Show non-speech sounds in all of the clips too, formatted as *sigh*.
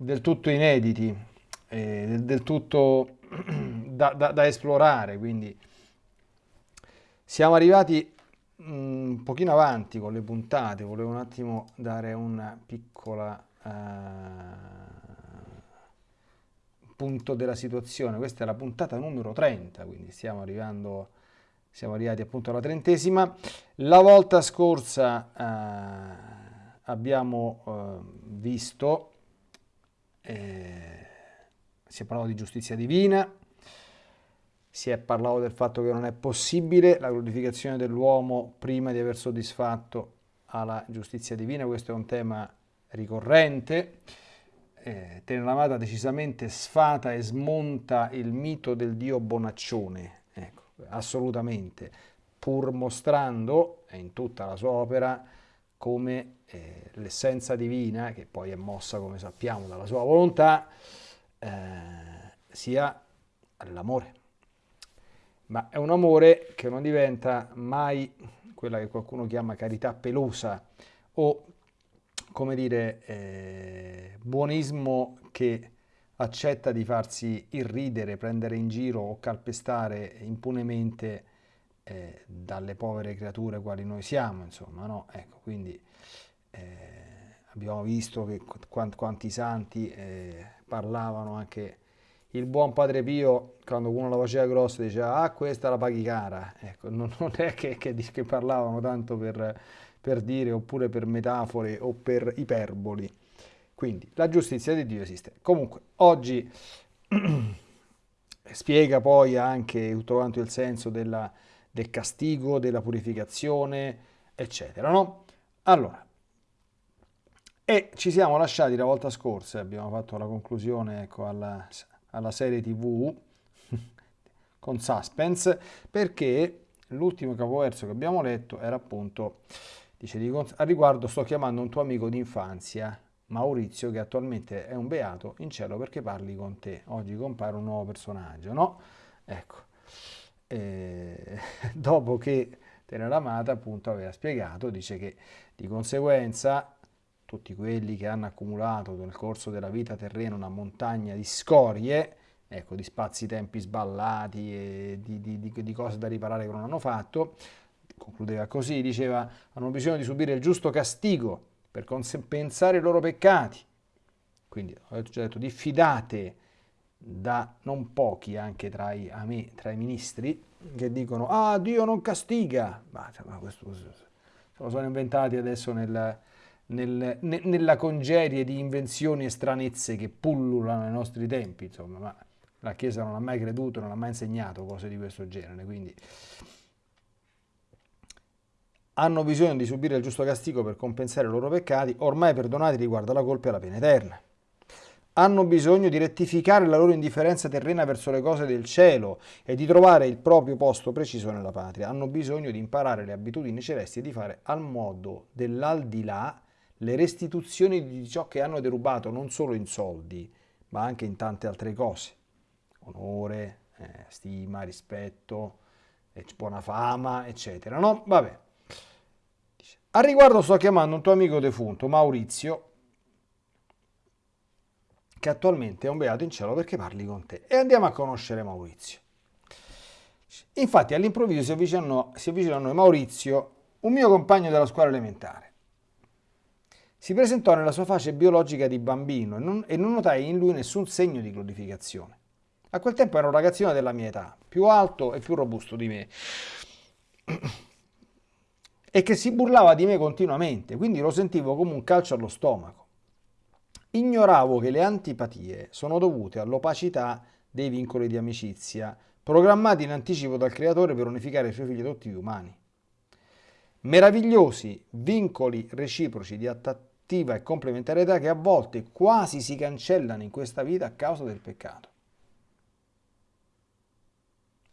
del tutto inediti, eh, del, tutto *clears throat* da, da, da, esplorare, quindi siamo arrivati mm, un pochino avanti con le puntate, volevo un attimo dare una piccola uh, punto della situazione, questa è la puntata numero 30, quindi stiamo arrivando siamo arrivati appunto alla trentesima. La volta scorsa eh, abbiamo eh, visto, eh, si è parlato di giustizia divina, si è parlato del fatto che non è possibile la glorificazione dell'uomo prima di aver soddisfatto alla giustizia divina, questo è un tema ricorrente. Eh, Teneramata decisamente sfata e smonta il mito del Dio bonaccione, assolutamente, pur mostrando in tutta la sua opera come eh, l'essenza divina, che poi è mossa, come sappiamo, dalla sua volontà, eh, sia l'amore. Ma è un amore che non diventa mai quella che qualcuno chiama carità pelosa o, come dire, eh, buonismo che accetta di farsi irridere, prendere in giro o calpestare impunemente eh, dalle povere creature quali noi siamo, insomma, no? Ecco, quindi eh, abbiamo visto che quanti, quanti santi eh, parlavano anche il buon Padre Pio, quando uno la faceva grossa, diceva ah questa la paghi cara, ecco, *laughs* non, non è che, che, che, parlavano tanto per, per dire oppure per metafore o per iperboli, quindi la giustizia di Dio esiste. Comunque, oggi *clears throat* spiega poi anche tutto quanto il senso della, del castigo, della purificazione, eccetera, no? Allora, e ci siamo lasciati la volta scorsa, abbiamo fatto la conclusione ecco, alla, alla serie tv *laughs* con suspense, perché l'ultimo capoverso che abbiamo letto era appunto, dice, a riguardo sto chiamando un tuo amico d'infanzia, Maurizio, che attualmente è un beato, in cielo perché parli con te. Oggi compare un nuovo personaggio, no? Ecco, e, *laughs* dopo che Teneramata appunto aveva spiegato, dice che di conseguenza tutti quelli che hanno accumulato nel corso della vita terrena una montagna di scorie, ecco, di spazi-tempi sballati e di, di, di, di cose da riparare che non hanno fatto, concludeva così, diceva, hanno bisogno di subire il giusto castigo per compensare i loro peccati. Quindi ho già detto, diffidate da non pochi anche tra i, me, tra i ministri che dicono ah Dio non castiga, ma, ma questo se lo sono inventati adesso nel, nel, ne, nella congerie di invenzioni e stranezze che pullulano nei nostri tempi, insomma, ma la Chiesa non ha mai creduto, non ha mai insegnato cose di questo genere, quindi hanno bisogno di subire il giusto castigo per compensare i loro peccati, ormai perdonati riguardo alla colpa e alla pena eterna. Hanno bisogno di rettificare la loro indifferenza terrena verso le cose del cielo e di trovare il proprio posto preciso nella patria. Hanno bisogno di imparare le abitudini celesti e di fare al modo dell'aldilà le restituzioni di ciò che hanno derubato non solo in soldi, ma anche in tante altre cose. Onore, eh, stima, rispetto, buona fama, eccetera. No? Vabbè. A riguardo sto chiamando un tuo amico defunto, Maurizio, che attualmente è un beato in cielo perché parli con te. E andiamo a conoscere Maurizio. Infatti all'improvviso si avvicina, si avvicina a noi Maurizio, un mio compagno della scuola elementare. Si presentò nella sua faccia biologica di bambino e non, e non notai in lui nessun segno di glorificazione. A quel tempo era un ragazzino della mia età, più alto e più robusto di me e che si burlava di me continuamente, quindi lo sentivo come un calcio allo stomaco. Ignoravo che le antipatie sono dovute all'opacità dei vincoli di amicizia, programmati in anticipo dal creatore per unificare i suoi figli adottivi umani. Meravigliosi vincoli reciproci di attrattiva e complementarietà che a volte quasi si cancellano in questa vita a causa del peccato.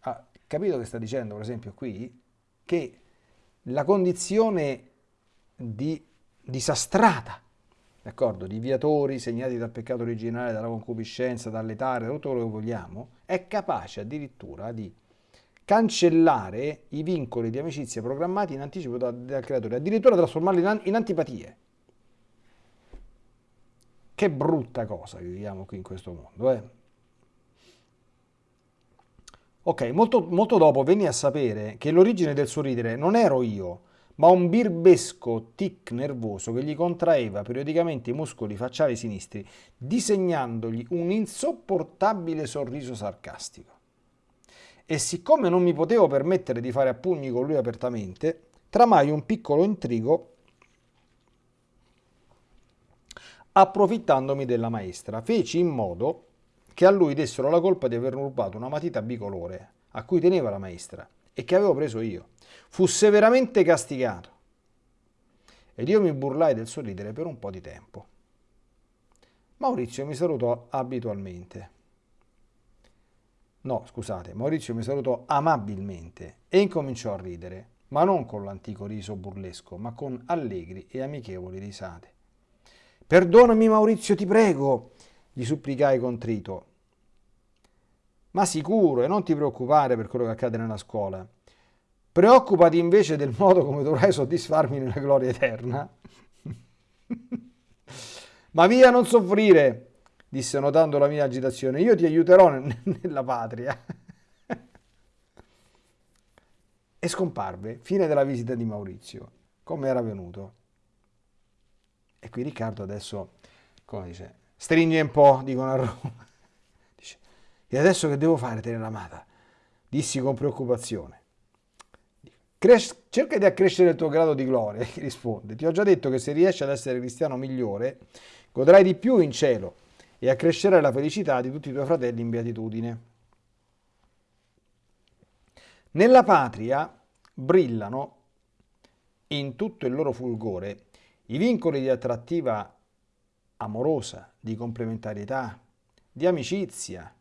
Ah, capito che sta dicendo, per esempio, qui? Che la condizione di disastrata, d'accordo, di viatori segnati dal peccato originale, dalla concupiscenza, dall'etare, da tutto quello che vogliamo, è capace addirittura di cancellare i vincoli di amicizia programmati in anticipo dal, dal creatore, addirittura trasformarli in, in antipatie. Che brutta cosa che viviamo qui in questo mondo, eh? Ok, molto, molto dopo venni a sapere che l'origine del suo ridere non ero io, ma un birbesco tic nervoso che gli contraeva periodicamente i muscoli facciali sinistri, disegnandogli un insopportabile sorriso sarcastico. E siccome non mi potevo permettere di fare a pugni con lui apertamente, tramai un piccolo intrigo approfittandomi della maestra. Feci in modo che a lui dessero la colpa di aver rubato una matita bicolore a cui teneva la maestra e che avevo preso io. Fu severamente castigato ed io mi burlai del suo ridere per un po' di tempo. Maurizio mi salutò abitualmente. No, scusate, Maurizio mi salutò amabilmente e incominciò a ridere, ma non con l'antico riso burlesco, ma con allegri e amichevoli risate. Perdonami Maurizio, ti prego, gli supplicai contrito. Ma sicuro, e non ti preoccupare per quello che accade nella scuola. Preoccupati invece del *laughs* modo come dovrai soddisfarmi nella gloria eterna. *laughs* Ma via, non soffrire, disse notando la mia agitazione. Io ti aiuterò nella patria. *laughs* e scomparve. Fine della visita di Maurizio, come era venuto. E qui Riccardo adesso, come dice, stringe un po', dicono a Roma. E adesso che devo fare, tenere amata? Dissi con preoccupazione. Cres- cerca di accrescere il tuo grado di gloria, *laughs* risponde. Ti ho già detto che se riesci ad essere cristiano migliore, godrai di più in cielo e accrescerai la felicità di tutti i tuoi fratelli in beatitudine. Nella patria brillano in tutto il loro fulgore i vincoli di attrattiva amorosa, di complementarietà, di amicizia,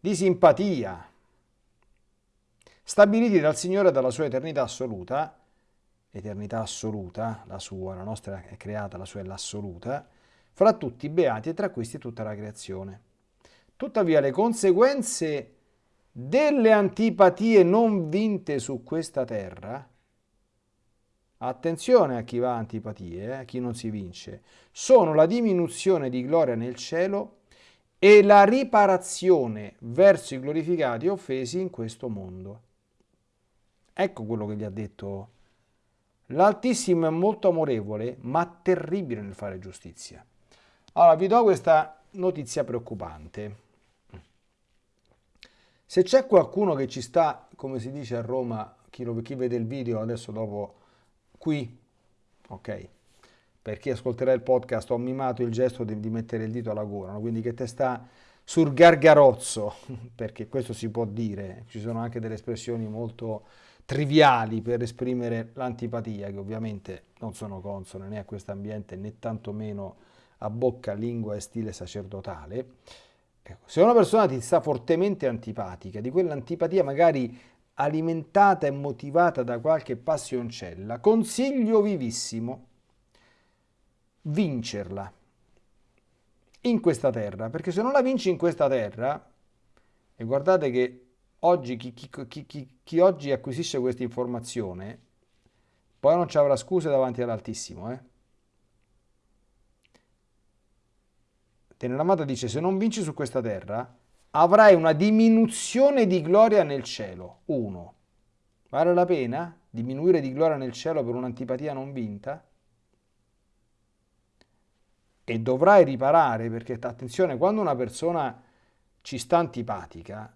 di simpatia, stabiliti dal Signore dalla sua eternità assoluta, eternità assoluta, la sua, la nostra è creata, la sua è l'assoluta, fra tutti i beati e tra questi tutta la creazione. Tuttavia le conseguenze delle antipatie non vinte su questa terra Attenzione a chi va a antipatie, eh, a chi non si vince. Sono la diminuzione di gloria nel cielo e la riparazione verso i glorificati offesi in questo mondo. Ecco quello che gli ha detto. L'Altissimo è molto amorevole, ma terribile nel fare giustizia. Allora, vi do questa notizia preoccupante. Se c'è qualcuno che ci sta, come si dice a Roma, chi, lo, chi vede il video adesso dopo qui, ok? Per chi ascolterà il podcast ho mimato il gesto di, di mettere il dito alla gola, no? quindi che te sta sul gargarozzo, *laughs* perché questo si può dire, ci sono anche delle espressioni molto triviali per esprimere l'antipatia, che ovviamente non sono consone né a questo ambiente né tantomeno a bocca, lingua e stile sacerdotale. Ecco, se una persona ti sta fortemente antipatica, di quell'antipatia magari alimentata e motivata da qualche passioncella, consiglio vivissimo vincerla in questa terra, perché se non la vinci in questa terra, e guardate che oggi chi, chi, chi, chi oggi acquisisce questa informazione, poi non ci avrà scuse davanti all'Altissimo. Eh? Teneramata dice, se non vinci su questa terra, avrai una diminuzione di gloria nel cielo. 1. Vale la pena diminuire di gloria nel cielo per un'antipatia non vinta? E dovrai riparare perché, attenzione, quando una persona ci sta antipatica,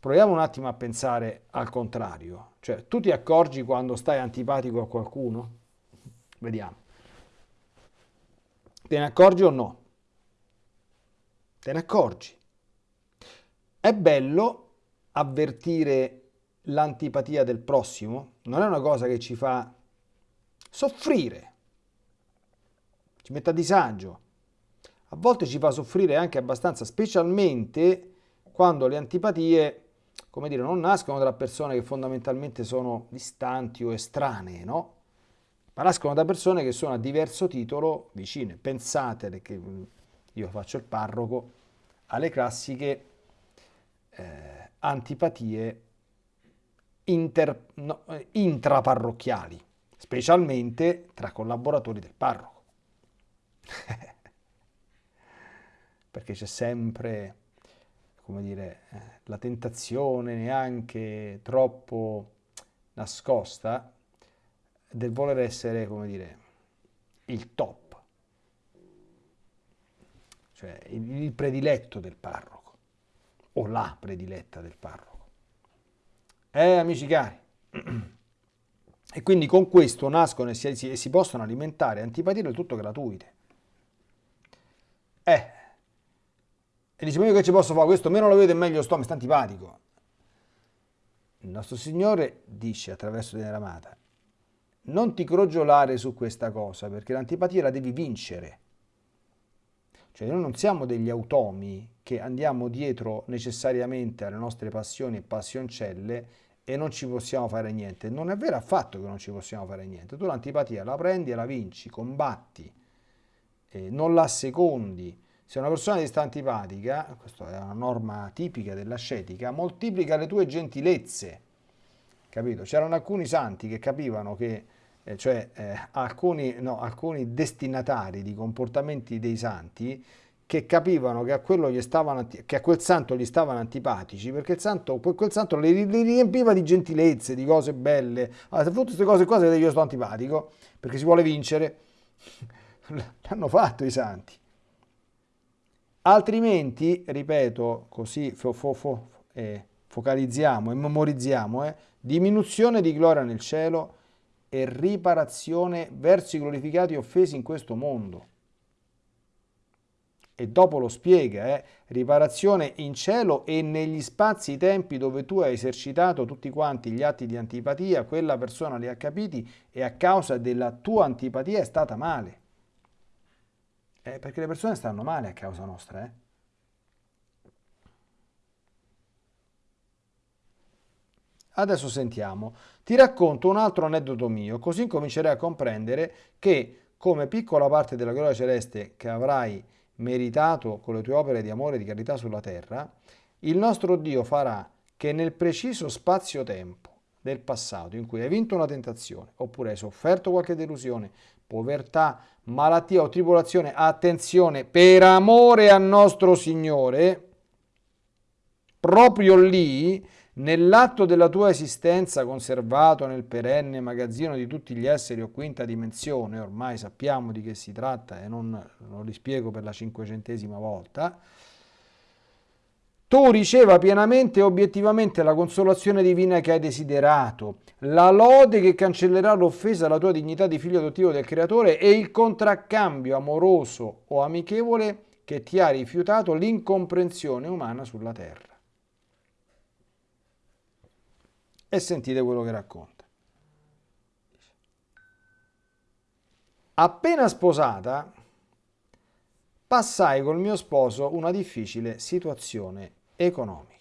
proviamo un attimo a pensare al contrario. Cioè, tu ti accorgi quando stai antipatico a qualcuno? Vediamo. Te ne accorgi o no? te ne accorgi. È bello avvertire l'antipatia del prossimo, non è una cosa che ci fa soffrire, ci mette a disagio. A volte ci fa soffrire anche abbastanza, specialmente quando le antipatie, come dire, non nascono da persone che fondamentalmente sono distanti o estranee, no? Ma nascono da persone che sono a diverso titolo vicine. Pensate che io faccio il parroco, alle classiche eh, antipatie inter, no, intraparrocchiali, specialmente tra collaboratori del parroco. *laughs* Perché c'è sempre, come dire, eh, la tentazione neanche troppo nascosta del voler essere, come dire, il top, cioè il prediletto del parroco o la prediletta del parroco. Eh, amici cari, *clears throat* e quindi con questo nascono e si, si, possono alimentare antipatie del tutto gratuite. Eh, e dice, ma io che ci posso fare? Questo meno lo vedo e meglio sto, mi sta antipatico. Il nostro Signore dice attraverso Deneramata, non ti crogiolare su questa cosa, perché l'antipatia la devi vincere. Cioè noi non siamo degli automi che andiamo dietro necessariamente alle nostre passioni e passioncelle e non ci possiamo fare niente. Non è vero affatto che non ci possiamo fare niente. Tu l'antipatia la prendi e la vinci, combatti, eh, non la secondi. Se una persona ti sta antipatica, questa è una norma tipica dell'ascetica, moltiplica le tue gentilezze. Capito? C'erano alcuni santi che capivano che eh, cioè eh, alcuni, no, alcuni, destinatari di comportamenti dei santi che capivano che a, che a, quel santo gli stavano antipatici perché il santo, quel santo li, li riempiva di gentilezze, di cose belle. Allora, se tutte queste cose qua, io sto antipatico perché si vuole vincere, *laughs* l'hanno fatto i santi. Altrimenti, ripeto, così fo, fo, fo, eh, focalizziamo e memorizziamo, eh, diminuzione di gloria nel cielo, e riparazione verso i glorificati offesi in questo mondo. E dopo lo spiega, eh, riparazione in cielo e negli spazi tempi dove tu hai esercitato tutti quanti gli atti di antipatia, quella persona li ha capiti e a causa della tua antipatia è stata male. Eh, perché le persone stanno male a causa nostra, eh. Adesso sentiamo. Ti racconto un altro aneddoto mio, così comincerai a comprendere che come piccola parte della gloria celeste che avrai meritato con le tue opere di amore e di carità sulla terra, il nostro Dio farà che nel preciso spazio-tempo del passato in cui hai vinto una tentazione, oppure hai sofferto qualche delusione, povertà, malattia o tribolazione, attenzione, per amore al nostro Signore, proprio lì Nell'atto della tua esistenza conservato nel perenne magazzino di tutti gli esseri o quinta dimensione, ormai sappiamo di che si tratta e non lo rispiego per la cinquecentesima volta, tu riceva pienamente e obiettivamente la consolazione divina che hai desiderato, la lode che cancellerà l'offesa alla tua dignità di figlio adottivo del Creatore e il contraccambio amoroso o amichevole che ti ha rifiutato l'incomprensione umana sulla terra. e sentite quello che racconta. Appena sposata, passai col mio sposo una difficile situazione economica.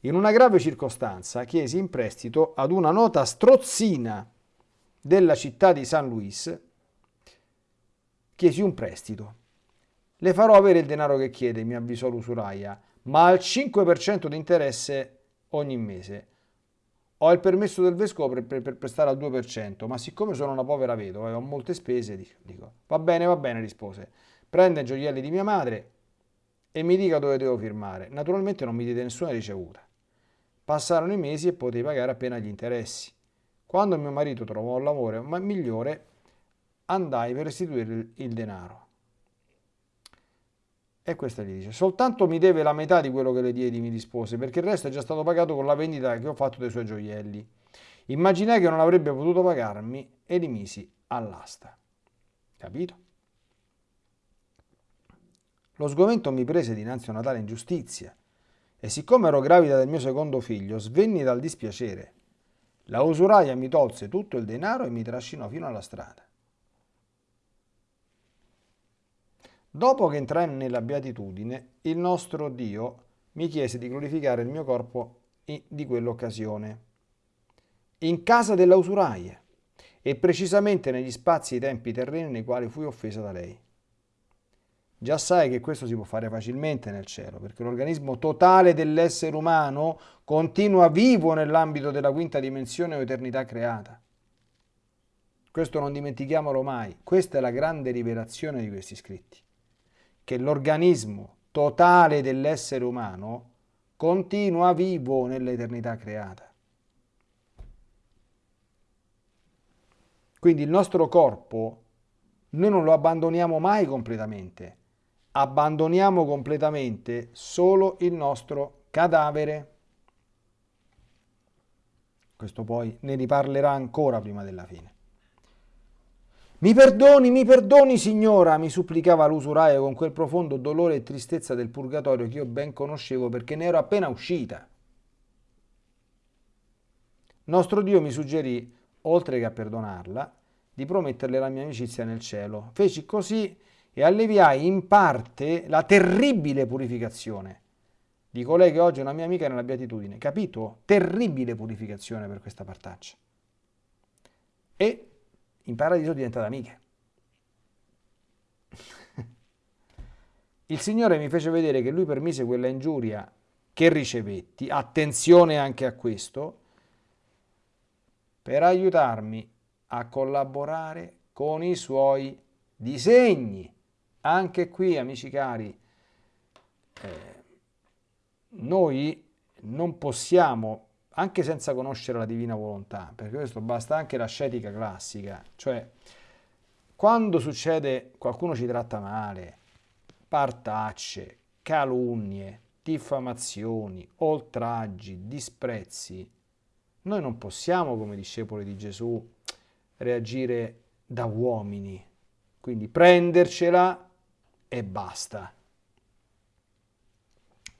In una grave circostanza chiesi in prestito ad una nota strozzina della città di San Luis, chiesi un prestito. Le farò avere il denaro che chiede, mi avvisò l'usuraia, ma al 5% di interesse ogni mese. Ho il permesso del vescovo per, per, per, prestare al 2%, ma siccome sono una povera vedova e ho molte spese, dico, va bene, va bene, rispose. Prende i gioielli di mia madre e mi dica dove devo firmare. Naturalmente non mi diede nessuna ricevuta. Passarono i mesi e potei pagare appena gli interessi. Quando mio marito trovò un lavoro migliore, andai per restituire il denaro. E questa gli dice, soltanto mi deve la metà di quello che le diedi, mi rispose, perché il resto è già stato pagato con la vendita che ho fatto dei suoi gioielli. Immaginai che non avrebbe potuto pagarmi e li misi all'asta. Capito? Lo sgomento mi prese dinanzi a una tale ingiustizia e siccome ero gravida del mio secondo figlio, svenni dal dispiacere. La usuraia mi tolse tutto il denaro e mi trascinò fino alla strada. Dopo che entrai nella beatitudine, il nostro Dio mi chiese di glorificare il mio corpo di quell'occasione, in casa della usuraia, e precisamente negli spazi e tempi terreni nei quali fui offesa da lei. Già sai che questo si può fare facilmente nel cielo, perché l'organismo totale dell'essere umano continua vivo nell'ambito della quinta dimensione o eternità creata. Questo non dimentichiamolo mai. Questa è la grande rivelazione di questi scritti. Che l'organismo totale dell'essere umano continua vivo nell'eternità creata. Quindi il nostro corpo noi non lo abbandoniamo mai completamente, abbandoniamo completamente solo il nostro cadavere. Questo poi ne riparlerà ancora prima della fine. Mi perdoni, mi perdoni, signora, mi supplicava l'usuraio con quel profondo dolore e tristezza del purgatorio che io ben conoscevo perché ne ero appena uscita. Nostro Dio mi suggerì, oltre che a perdonarla, di prometterle la mia amicizia nel cielo. Feci così e alleviai in parte la terribile purificazione di colei che oggi è una mia amica nella beatitudine. Capito? Terribile purificazione per questa partaccia. E in paradiso diventate amiche. Il Signore mi fece vedere che lui permise quella ingiuria che ricevetti, attenzione anche a questo, per aiutarmi a collaborare con i suoi disegni. Anche qui, amici cari, eh, noi non possiamo, anche senza conoscere la divina volontà, perché questo basta anche la scetica classica, cioè quando succede qualcuno ci tratta male, partacce, calunnie, diffamazioni, oltraggi, disprezzi, noi non possiamo, come discepoli di Gesù, reagire da uomini. Quindi prendercela e basta.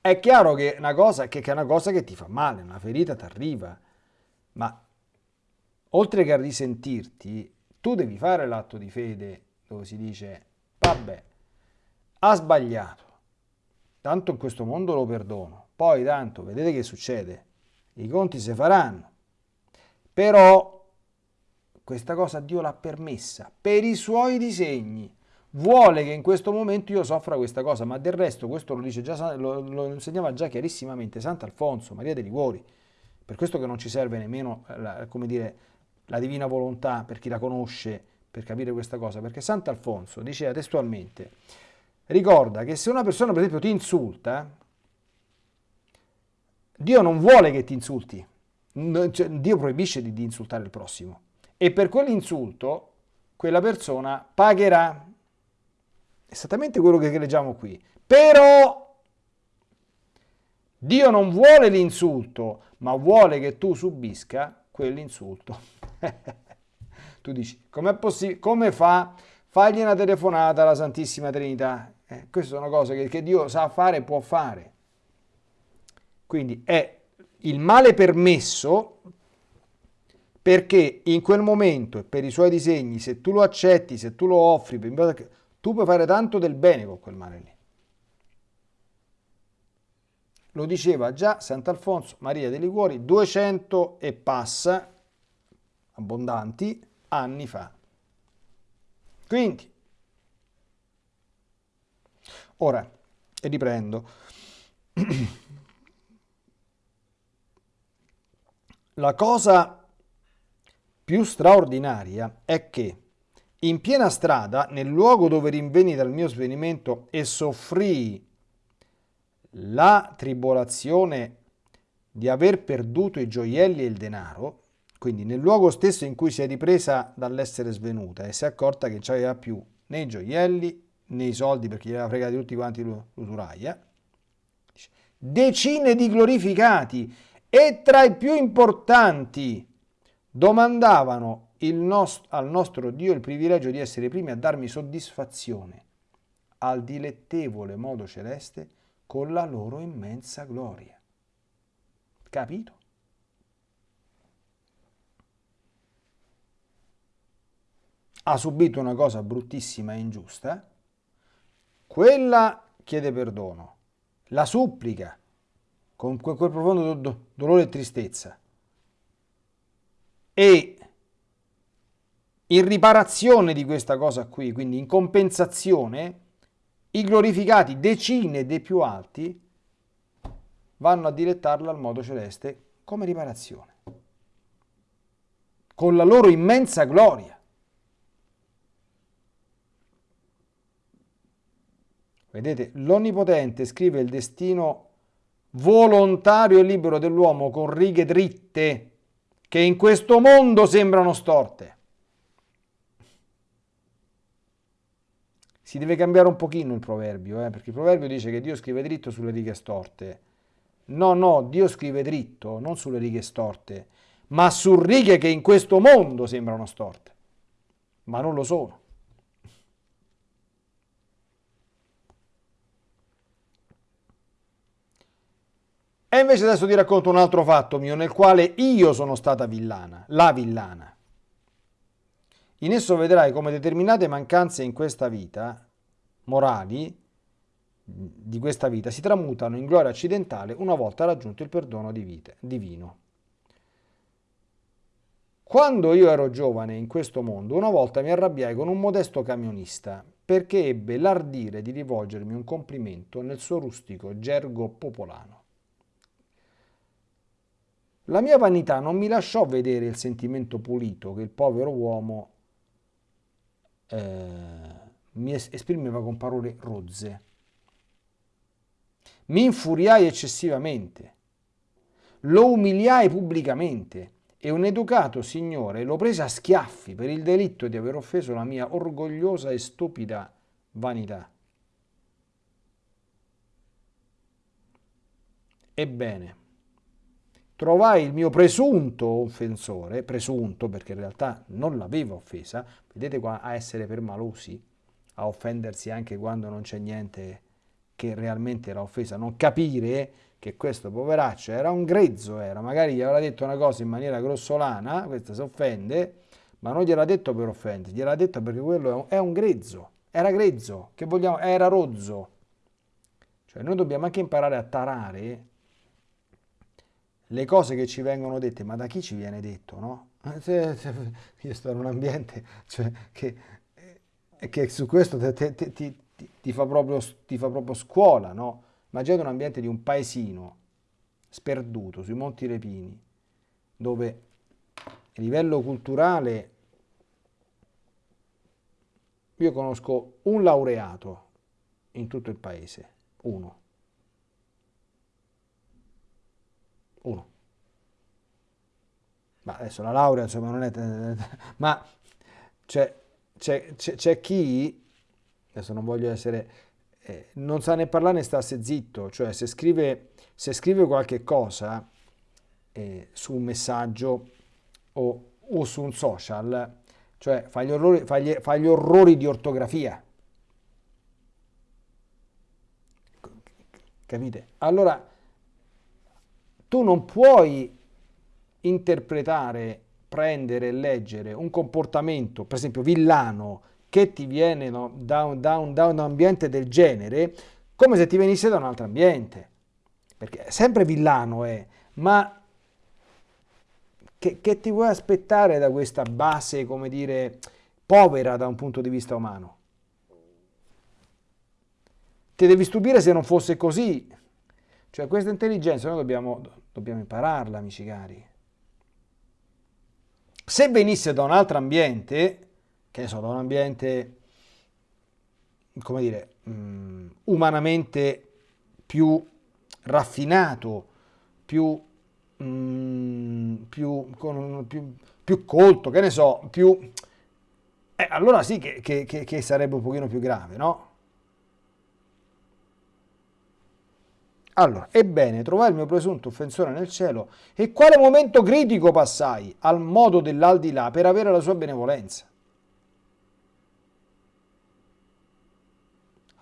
È chiaro che una cosa che, è una cosa che ti fa male, una ferita ti arriva, ma oltre che a risentirti, tu devi fare l'atto di fede dove si dice, vabbè, ha sbagliato, tanto in questo mondo lo perdono, poi tanto vedete che succede, i conti si faranno, però questa cosa Dio l'ha permessa per i suoi disegni. Vuole che in questo momento io soffra questa cosa, ma del resto questo lo, dice già, lo, lo insegnava già chiarissimamente Sant'Alfonso, Maria dei Liguori. Per questo che non ci serve nemmeno la, dire, la divina volontà per chi la conosce per capire questa cosa, perché Sant'Alfonso diceva testualmente, ricorda che se una persona per esempio ti insulta, Dio non vuole che ti insulti, cioè, Dio proibisce di, di insultare il prossimo e per quell'insulto quella persona pagherà. Esattamente quello che leggiamo qui. Però Dio non vuole l'insulto, ma vuole che tu subisca quell'insulto. *laughs* tu dici, com'è possibile? Come fa? Fagli una telefonata alla Santissima Trinità. Eh, queste sono cose che, che Dio sa fare e può fare. Quindi è il male permesso perché in quel momento per i suoi disegni, se tu lo accetti, se tu lo offri, tu puoi fare tanto del bene con quel mare lì. Lo diceva già Sant'Alfonso Maria dei Liguori 200 e passa, abbondanti, anni fa. Quindi, ora, e riprendo, *clears throat* la cosa più straordinaria è che in piena strada, nel luogo dove rinveni dal mio svenimento e soffrii la tribolazione di aver perduto i gioielli e il denaro, quindi nel luogo stesso in cui si è ripresa dall'essere svenuta e si è accorta che non aveva più né i gioielli né i soldi perché gli aveva fregati tutti quanti l'usuraia, decine di glorificati e tra i più importanti domandavano nost- al nostro Dio il privilegio di essere i primi a darmi soddisfazione al dilettevole modo celeste con la loro immensa gloria. Capito? Ha subito una cosa bruttissima e ingiusta, quella chiede perdono, la supplica con quel profondo do- dolore e tristezza e in riparazione di questa cosa qui, quindi in compensazione, i glorificati decine dei più alti vanno a dilettarla al modo celeste come riparazione, con la loro immensa gloria. Vedete, l'Onnipotente scrive il destino volontario e libero dell'uomo con righe dritte che in questo mondo sembrano storte. Si deve cambiare un pochino il proverbio, eh, perché il proverbio dice che Dio scrive dritto sulle righe storte. No, no, Dio scrive dritto, non sulle righe storte, ma su righe che in questo mondo sembrano storte, ma non lo sono. E invece adesso ti racconto un altro fatto mio nel quale io sono stata villana, la villana. In esso vedrai come determinate mancanze in questa vita, morali, di questa vita, si tramutano in gloria accidentale una volta raggiunto il perdono di vita, divino. Quando io ero giovane in questo mondo, una volta mi arrabbiai con un modesto camionista perché ebbe l'ardire di rivolgermi un complimento nel suo rustico gergo popolano. La mia vanità non mi lasciò vedere il sentimento pulito che il povero uomo eh, mi esprimeva con parole rozze. Mi infuriai eccessivamente, lo umiliai pubblicamente e un educato signore lo prese a schiaffi per il delitto di aver offeso la mia orgogliosa e stupida vanità. Ebbene, trovai il mio presunto offensore, presunto perché in realtà non l'aveva offesa, vedete qua a essere permalosi, a offendersi anche quando non c'è niente che realmente era offesa, non capire che questo poveraccio era un grezzo, era, magari gli aveva detto una cosa in maniera grossolana, questa si offende, ma non gliel'ha detto per offendere, gliel'ha detto perché quello è un grezzo, era grezzo, che vogliamo, era rozzo. Cioè noi dobbiamo anche imparare a tarare le cose che ci vengono dette, ma da chi ci viene detto, no? *laughs* Io sto in un ambiente cioè, che, eh, che, su questo ti, ti, ti, ti, fa proprio, ti fa proprio scuola, no? Immaginate un ambiente di un paesino sperduto sui Monti Repini, dove a livello culturale io conosco un laureato in tutto il paese, uno. Uno. Ma adesso la laurea, insomma, non è... *laughs* Ma c'è chi, adesso non voglio essere... Eh, non sa né parlare né stasse zitto, cioè se scrive, se scrive qualche cosa eh, su un messaggio o, o, su un social, cioè fa gli, orrori, fa, gli, fa gli orrori di ortografia. Capite? Allora, tu non puoi interpretare, prendere e leggere un comportamento, per esempio villano, che ti viene no, da, un, da, un, da un ambiente del genere, come se ti venisse da un altro ambiente. Perché sempre villano è, ma che, che ti vuoi aspettare da questa base, come dire, povera da un punto di vista umano? Ti devi stupire se non fosse così. Cioè questa intelligenza noi dobbiamo, dobbiamo impararla, amici cari. Se venisse da un altro ambiente, che ne so, da un ambiente, come dire, um, umanamente più raffinato, più, um, più, più, più, colto, che ne so, più... Eh, allora sì che, che, che sarebbe un pochino più grave, no? Allora, ebbene, trovai il mio presunto offensore nel cielo e quale momento critico passai al modo dell'aldilà per avere la sua benevolenza.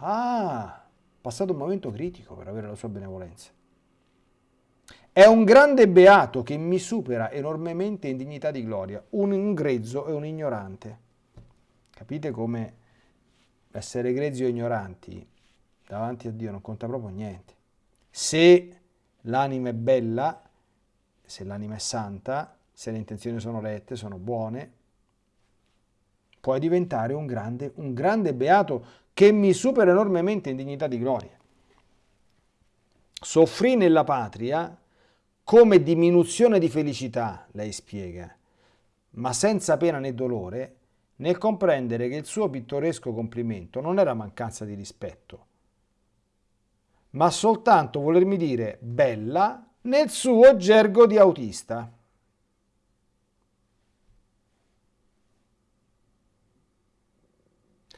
Ah, passato un momento critico per avere la sua benevolenza. È un grande beato che mi supera enormemente in dignità di gloria, un grezzo e un ignorante. Capite come essere grezzi o ignoranti davanti a Dio non conta proprio niente. Se l'anima è bella, se l'anima è santa, se le intenzioni sono rette, sono buone, puoi diventare un grande, un grande beato che mi supera enormemente in dignità di gloria. Soffrì nella patria come diminuzione di felicità, lei spiega, ma senza pena né dolore, nel comprendere che il suo pittoresco complimento non era mancanza di rispetto, ma soltanto volermi dire bella nel suo gergo di autista.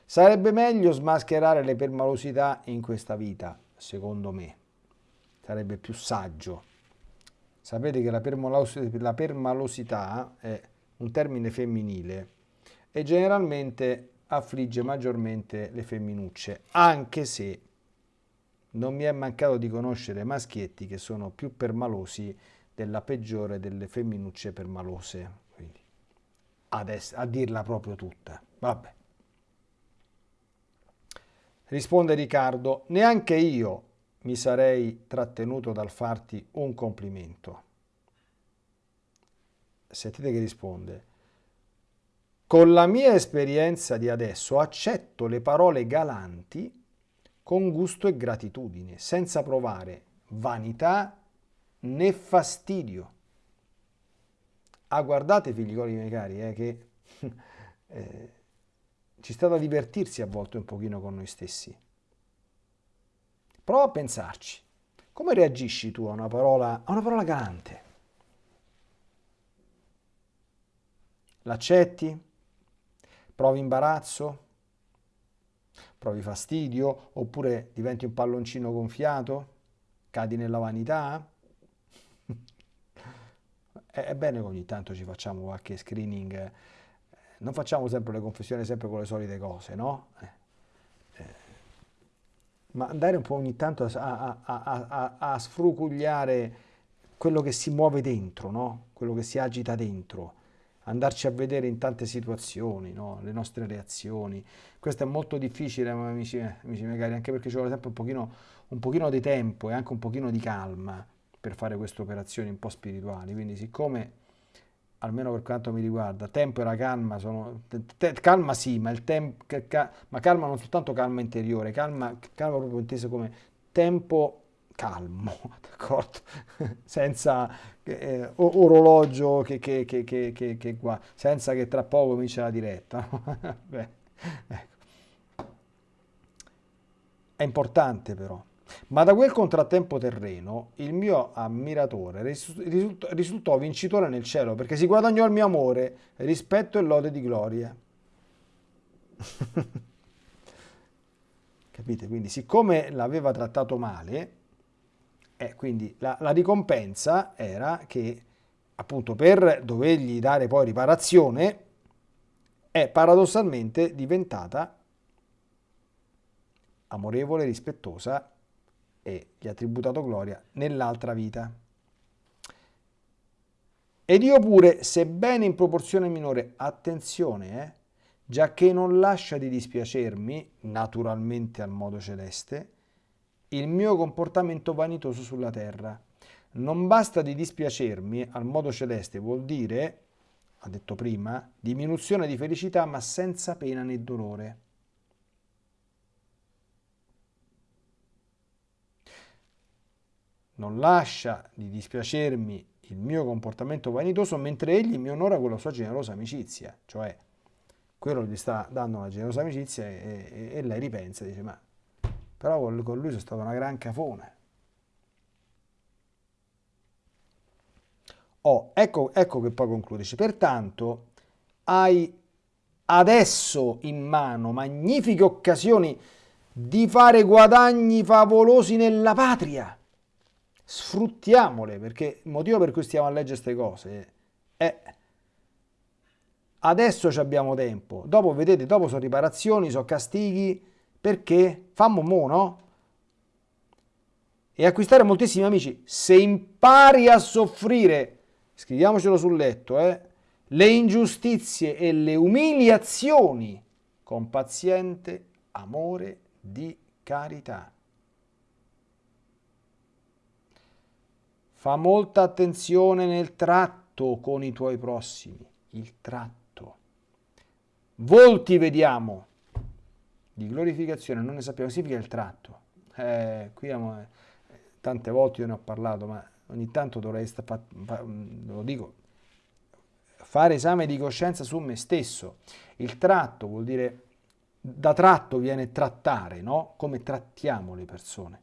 Sarebbe meglio smascherare le permalosità in questa vita, secondo me. Sarebbe più saggio. Sapete che la, la permalosità è un termine femminile e generalmente affligge maggiormente le femminucce, anche se non mi è mancato di conoscere maschietti che sono più permalosi della peggiore delle femminucce permalose. Quindi, adesso, a dirla proprio tutta. Vabbè. Risponde Riccardo, neanche io mi sarei trattenuto dal farti un complimento. Sentite che risponde. Con la mia esperienza di adesso accetto le parole galanti con gusto e gratitudine, senza provare vanità né fastidio. Ah, guardate figlioli miei cari, eh, che *laughs* eh, ci sta da divertirsi a volte un pochino con noi stessi. Prova a pensarci. Come reagisci tu a una parola, a una parola galante? L'accetti? Provi imbarazzo? Provi fastidio? Oppure diventi un palloncino gonfiato? Cadi nella vanità? *laughs* È bene che ogni tanto ci facciamo qualche screening, non facciamo sempre le confessioni sempre con le solite cose, no? Eh, eh, ma andare un po' ogni tanto a, a, a, a, sfrucugliare quello che si muove dentro, no? Quello che si agita dentro andarci a vedere in tante situazioni, no? le nostre reazioni. Questo è molto difficile, amici, amici miei cari, anche perché ci vuole sempre un pochino, un pochino di tempo e anche un pochino di calma per fare queste operazioni un po' spirituali. Quindi siccome, almeno per quanto mi riguarda, tempo e la calma sono... Te, calma sì, ma, il tempo, ma calma non soltanto calma interiore, calma, calma proprio inteso come tempo calmo, *laughs* d'accordo? senza eh, orologio che, che, che, che, qua, senza che tra poco comincia la diretta. *laughs* Beh, ecco. È importante però. Ma da quel contrattempo terreno il mio ammiratore risultò vincitore nel cielo perché si guadagnò il mio amore, rispetto e lode di gloria. *laughs* Capite? Quindi siccome l'aveva trattato male, e quindi la, la ricompensa era che appunto per dovergli dare poi riparazione è paradossalmente diventata amorevole, rispettosa e gli ha tributato gloria nell'altra vita. Ed io pure, sebbene in proporzione minore, attenzione, eh, già che non lascia di dispiacermi, naturalmente al modo celeste, il mio comportamento vanitoso sulla terra. Non basta di dispiacermi al modo celeste, vuol dire, ha detto prima, diminuzione di felicità ma senza pena né dolore. Non lascia di dispiacermi il mio comportamento vanitoso mentre egli mi onora con la sua generosa amicizia, cioè quello gli sta dando una generosa amicizia e, e, e lei ripensa e dice ma però con lui sono stato una gran cafone. Oh, ecco, ecco che poi concludici. Pertanto hai adesso in mano magnifiche occasioni di fare guadagni favolosi nella patria. Sfruttiamole, perché il motivo per cui stiamo a leggere queste cose è adesso abbiamo tempo. Dopo, vedete, dopo sono riparazioni, sono castighi, perché? Fammo mo, no? E acquistare moltissimi amici. Se impari a soffrire, scriviamocelo sul letto, eh, le ingiustizie e le umiliazioni con paziente amore di carità. Fa molta attenzione nel tratto con i tuoi prossimi, il tratto. Volti vediamo, di glorificazione non ne sappiamo, significa il tratto. Eh, qui amo, eh, tante volte io ne ho parlato, ma ogni tanto dovrei, fa, fa, mm, lo dico, fare esame di coscienza su me stesso. Il tratto vuol dire, da tratto viene trattare, no? Come trattiamo le persone.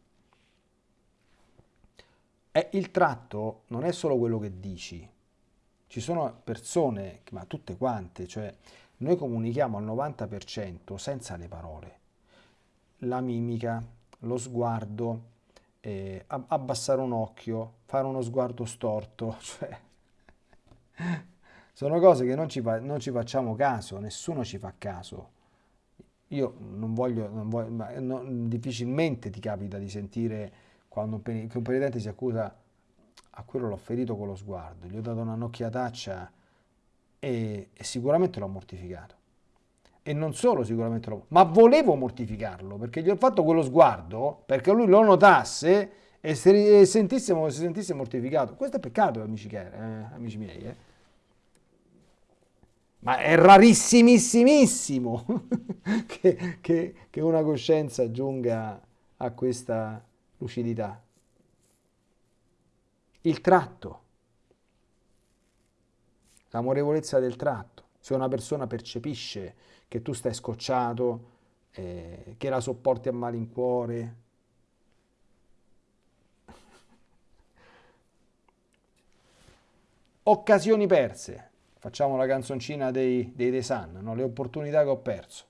è il tratto non è solo quello che dici. Ci sono persone, ma tutte quante, cioè noi comunichiamo al 90% senza le parole. La mimica, lo sguardo, eh, abbassare un occhio, fare uno sguardo storto, *laughs* cioè sono cose che non ci, non ci, facciamo caso, nessuno ci fa caso. Io non voglio, non voglio ma non, difficilmente ti capita di sentire quando un, un penitente si accusa a quello l'ho ferito con lo sguardo, gli ho dato una nocchiataccia e, e sicuramente l'ho mortificato. E non solo sicuramente l'ho, ma volevo mortificarlo perché gli ho fatto quello sguardo perché lui lo notasse e se, sentisse, si sentisse mortificato. Questo è peccato, amici, eh, amici miei. Eh. Ma è rarissimissimo *laughs* che, che, che una coscienza giunga a questa lucidità. Il tratto, l'amorevolezza del tratto. Se una persona percepisce che tu stai scocciato, eh, che la sopporti a malincuore, *laughs* occasioni perse. Facciamo la canzoncina dei, dei The Sun, no? le opportunità che ho perso.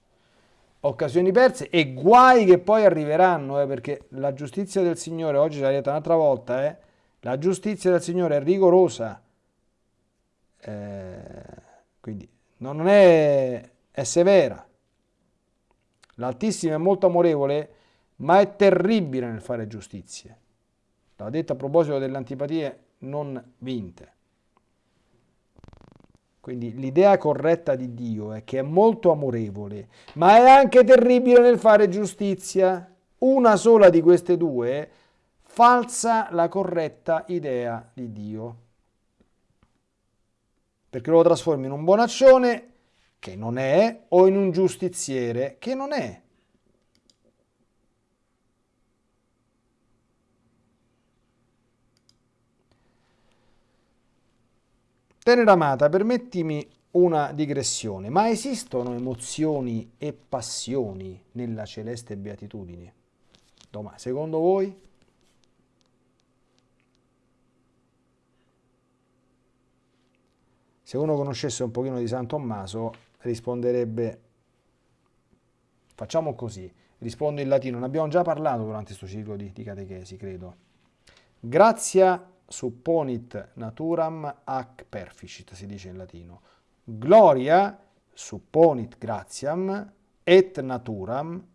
Occasioni perse e guai che poi arriveranno, eh, perché la giustizia del Signore, oggi l'ha detto un'altra volta, eh, la giustizia del Signore è rigorosa, eh, quindi non è, è severa. L'Altissimo è molto amorevole, ma è terribile nel fare giustizie. L'ha detto a proposito delle antipatie non vinte. Quindi l'idea corretta di Dio è che è molto amorevole, ma è anche terribile nel fare giustizia. Una sola di queste due falsa la corretta idea di Dio. Perché lo trasformi in un bonaccione che non è o in un giustiziere che non è. Tenera amata, permettimi una digressione, ma esistono emozioni e passioni nella celeste beatitudine? Domani, secondo voi? Se uno conoscesse un pochino di San Tommaso risponderebbe, facciamo così, rispondo in latino, ne abbiamo già parlato durante questo ciclo di, di catechesi, credo. Grazia supponit naturam ac perficit, si dice in latino. Gloria supponit gratiam et naturam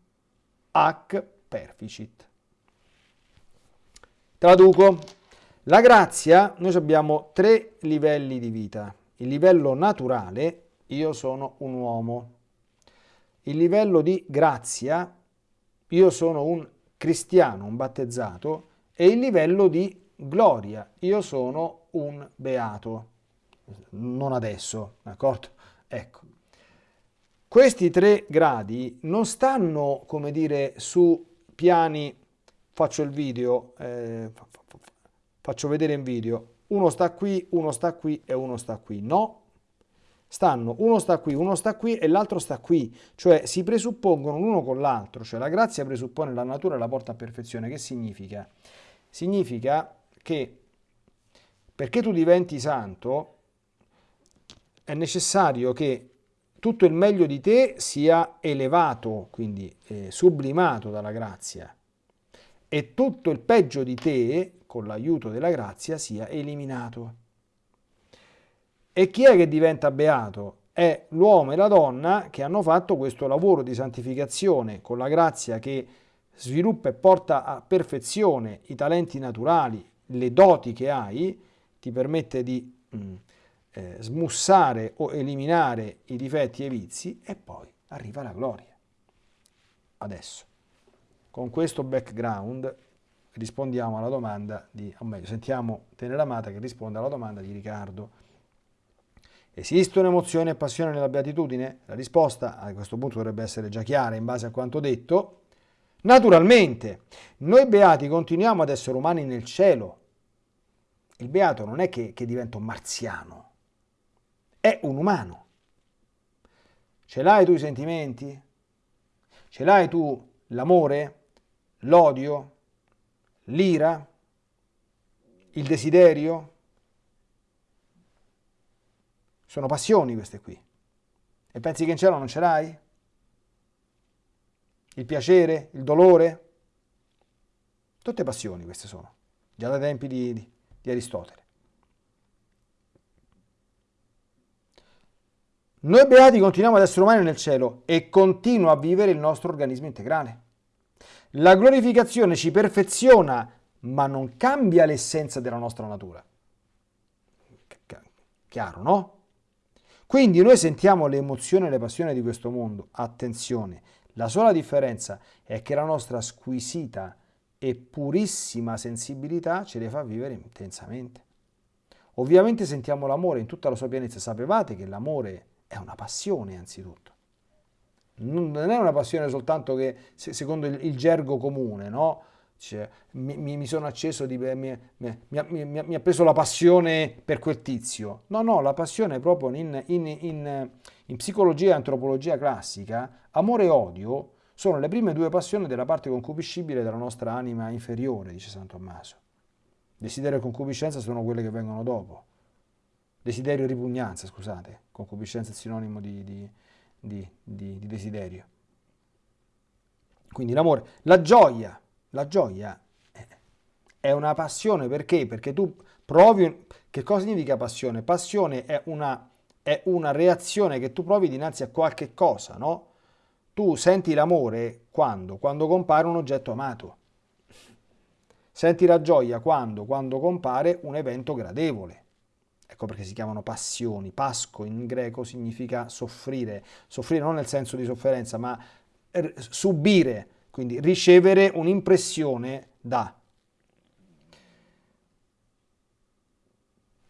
ac perficit. Traduco. La grazia, noi abbiamo tre livelli di vita. Il livello naturale, io sono un uomo. Il livello di grazia, io sono un cristiano, un battezzato. E il livello di gloria, io sono un beato. Non adesso, d'accordo? Ecco. Questi tre gradi non stanno, come dire, su piani, faccio il video, eh, faccio vedere in video, uno sta qui, uno sta qui e uno sta qui. No, stanno, uno sta qui, uno sta qui e l'altro sta qui, cioè si presuppongono l'uno con l'altro, cioè la grazia presuppone la natura e la porta a perfezione. Che significa? Significa che perché tu diventi santo è necessario che tutto il meglio di te sia elevato, quindi eh, sublimato dalla grazia, e tutto il peggio di te, con l'aiuto della grazia, sia eliminato. E chi è che diventa beato? È l'uomo e la donna che hanno fatto questo lavoro di santificazione con la grazia che sviluppa e porta a perfezione i talenti naturali, le doti che hai, ti permette di mm, eh, smussare o eliminare i difetti e i vizi e poi arriva la gloria. Adesso, con questo background rispondiamo alla domanda di, o meglio, sentiamo Tenera Amata che risponde alla domanda di Riccardo. Esistono emozioni e passione nella beatitudine? La risposta a questo punto dovrebbe essere già chiara in base a quanto detto. Naturalmente, noi beati continuiamo ad essere umani nel cielo. Il beato non è che, che diventa un marziano, è un umano. Ce l'hai tu i sentimenti? Ce l'hai tu l'amore, l'odio, l'ira? il desiderio. Sono passioni queste qui. E pensi che in cielo non ce l'hai? Il piacere, il dolore? Tutte passioni queste sono, già dai tempi di, di, di Aristotele. Noi beati continuiamo ad essere umani nel cielo e continua a vivere il nostro organismo integrale. La glorificazione ci perfeziona, ma non cambia l'essenza della nostra natura. Chiaro, no? Quindi noi sentiamo le emozioni e le passioni di questo mondo. Attenzione, la sola differenza è che la nostra squisita e purissima sensibilità ce le fa vivere intensamente. Ovviamente sentiamo l'amore in tutta la sua pienezza. Sapevate che l'amore è una passione anzitutto non è una passione soltanto che secondo il, il gergo comune, no? Cioè, mi, mi, sono acceso, di, mi, mi, mi, ha preso la passione per quel tizio. No, no, la passione proprio in, in, in, in psicologia e antropologia classica, amore e odio sono le prime due passioni della parte concupiscibile della nostra anima inferiore, dice San Tommaso. Desiderio e concupiscenza sono quelle che vengono dopo. Desiderio e ripugnanza, scusate, concupiscenza è sinonimo di, di di, di, di desiderio. Quindi l'amore, la gioia, la gioia è una passione perché? Perché tu provi, che cosa significa passione? Passione è una, è una reazione che tu provi dinanzi a qualche cosa, no? Tu senti l'amore quando? Quando compare un oggetto amato. Senti la gioia quando? Quando compare un evento gradevole. Ecco perché si chiamano passioni. Pasco in greco significa soffrire. Soffrire non nel senso di sofferenza, ma subire, quindi ricevere un'impressione da.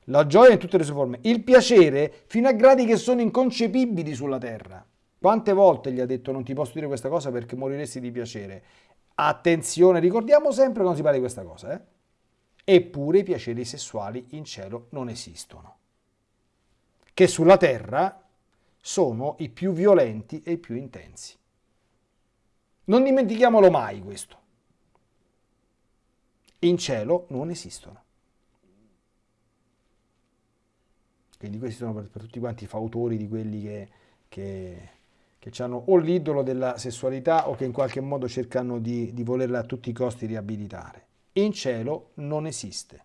La gioia in tutte le sue forme. Il piacere fino a gradi che sono inconcepibili sulla terra. Quante volte gli ha detto non ti posso dire questa cosa perché moriresti di piacere? Attenzione, ricordiamo sempre quando si parla di questa cosa, eh? Eppure i piaceri sessuali in cielo non esistono, che sulla terra sono i più violenti e i più intensi. Non dimentichiamolo mai questo. In cielo non esistono. Quindi questi sono per, per tutti quanti i fautori di quelli che, che, che hanno o l'idolo della sessualità o che in qualche modo cercano di, di volerla a tutti i costi riabilitare in cielo non esiste.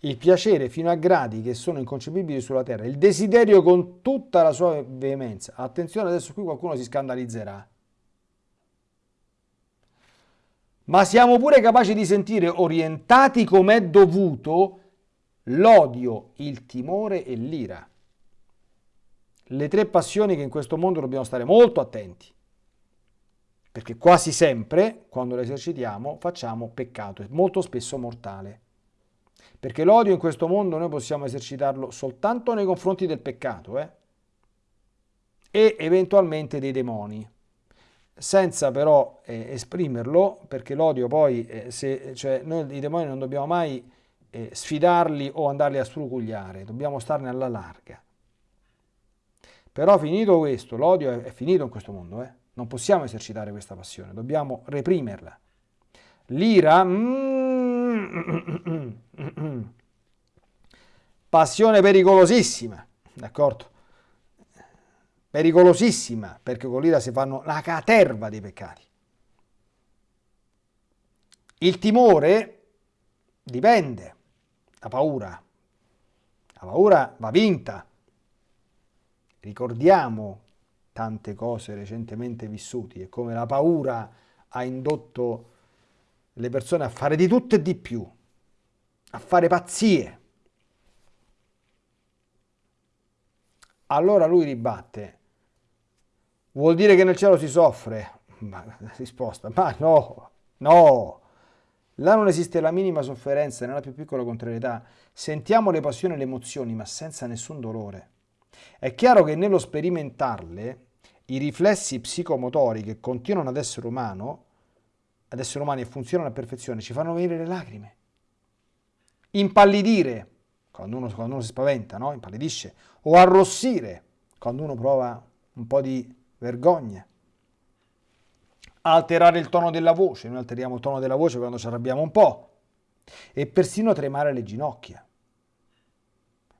Il piacere fino a gradi che sono inconcepibili sulla terra, il desiderio con tutta la sua veemenza. Attenzione, adesso qui qualcuno si scandalizzerà. Ma siamo pure capaci di sentire orientati come è dovuto l'odio, il timore e l'ira. Le tre passioni che in questo mondo dobbiamo stare molto attenti perché quasi sempre, quando lo esercitiamo, facciamo peccato, molto spesso mortale. Perché l'odio in questo mondo noi possiamo esercitarlo soltanto nei confronti del peccato eh? e eventualmente dei demoni, senza però eh, esprimerlo, perché l'odio poi, eh, se, cioè noi i demoni non dobbiamo mai eh, sfidarli o andarli a strucugliare, dobbiamo starne alla larga. Però finito questo, l'odio è, è finito in questo mondo, eh? Non possiamo esercitare questa passione, dobbiamo reprimerla. L'ira, mm, *coughs* passione pericolosissima, d'accordo? Pericolosissima, perché con l'ira si fanno la caterva dei peccati. Il timore dipende, la paura. La paura va vinta. Ricordiamo tante cose recentemente vissuti e come la paura ha indotto le persone a fare di tutto e di più, a fare pazzie. Allora lui ribatte, vuol dire che nel cielo si soffre? Ma, risposta, ma no, no, là non esiste la minima sofferenza, nella più piccola contrarietà. Sentiamo le passioni e le emozioni, ma senza nessun dolore. È chiaro che nello sperimentarle i riflessi psicomotori che continuano ad essere umano, ad essere umani e funzionano a perfezione, ci fanno venire le lacrime. Impallidire, quando uno, quando uno si spaventa, no? impallidisce, o arrossire, quando uno prova un po' di vergogna. alterare il tono della voce, noi alteriamo il tono della voce quando ci arrabbiamo un po', e persino tremare le ginocchia.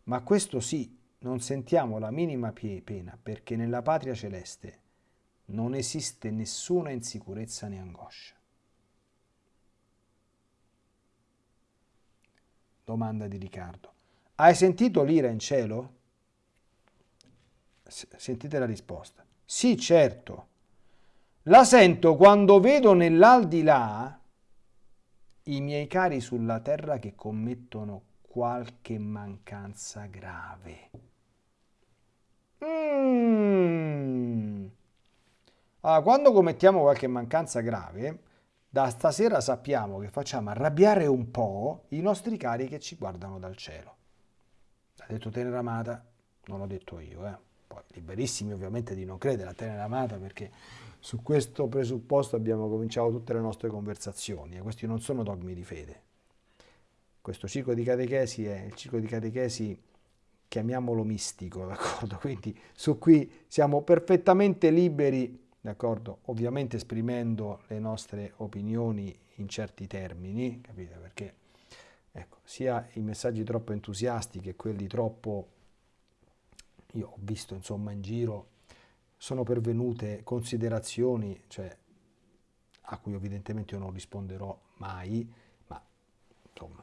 Ma questo sì, non sentiamo la minima pena perché nella patria celeste non esiste nessuna insicurezza né angoscia. Domanda di Riccardo. Hai sentito l'ira in cielo? Sentite la risposta. Sì, certo. La sento quando vedo nell'aldilà i miei cari sulla terra che commettono qualche mancanza grave. Mm. Allora, quando commettiamo qualche mancanza grave, da stasera sappiamo che facciamo arrabbiare un po' i nostri cari che ci guardano dal cielo. Ha detto Tenera Amata, non l'ho detto io, eh. Poi liberissimi ovviamente di non credere a Tenera Amata perché su questo presupposto abbiamo cominciato tutte le nostre conversazioni e questi non sono dogmi di fede. Questo ciclo di catechesi è il ciclo di catechesi, chiamiamolo mistico, d'accordo? *laughs* Quindi su cui siamo perfettamente liberi d'accordo? Ovviamente esprimendo le nostre opinioni in certi termini, capite? Perché ecco, sia i messaggi troppo entusiasti che quelli troppo, io ho visto insomma in giro, sono pervenute considerazioni, cioè, a cui evidentemente io non risponderò mai, ma insomma,